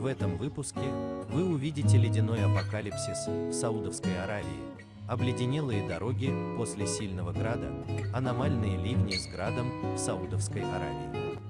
В этом выпуске вы увидите ледяной апокалипсис в Саудовской Аравии, обледенелые дороги после сильного града, аномальные ливни с градом в Саудовской Аравии.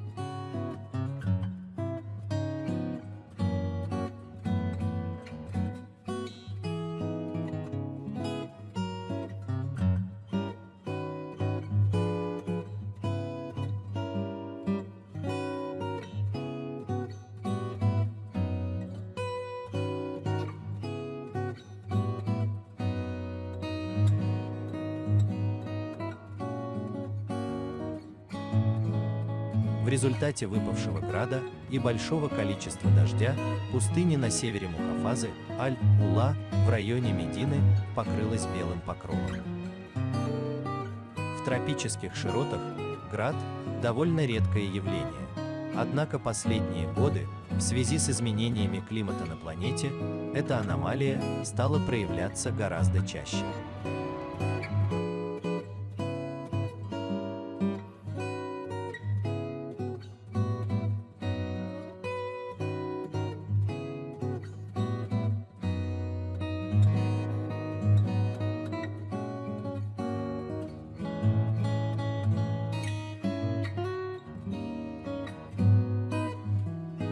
Результате выпавшего града и большого количества дождя пустыня на севере Мухафазы, Аль-Ула, в районе Медины, покрылась белым покровом. В тропических широтах град – довольно редкое явление. Однако последние годы, в связи с изменениями климата на планете, эта аномалия стала проявляться гораздо чаще.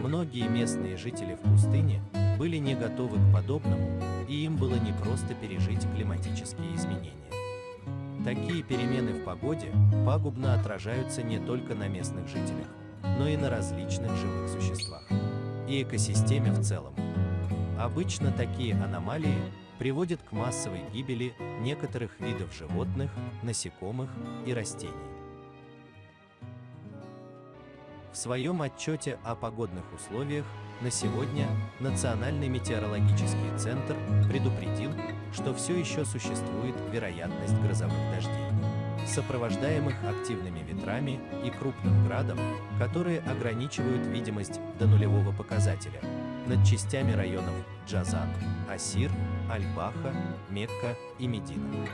Многие местные жители в пустыне были не готовы к подобному, и им было непросто пережить климатические изменения. Такие перемены в погоде пагубно отражаются не только на местных жителях, но и на различных живых существах и экосистеме в целом. Обычно такие аномалии приводят к массовой гибели некоторых видов животных, насекомых и растений. В своем отчете о погодных условиях на сегодня Национальный метеорологический центр предупредил, что все еще существует вероятность грозовых дождей, сопровождаемых активными ветрами и крупным градом, которые ограничивают видимость до нулевого показателя над частями районов Джазан, Асир, Аль-Баха, Мекка и Медина.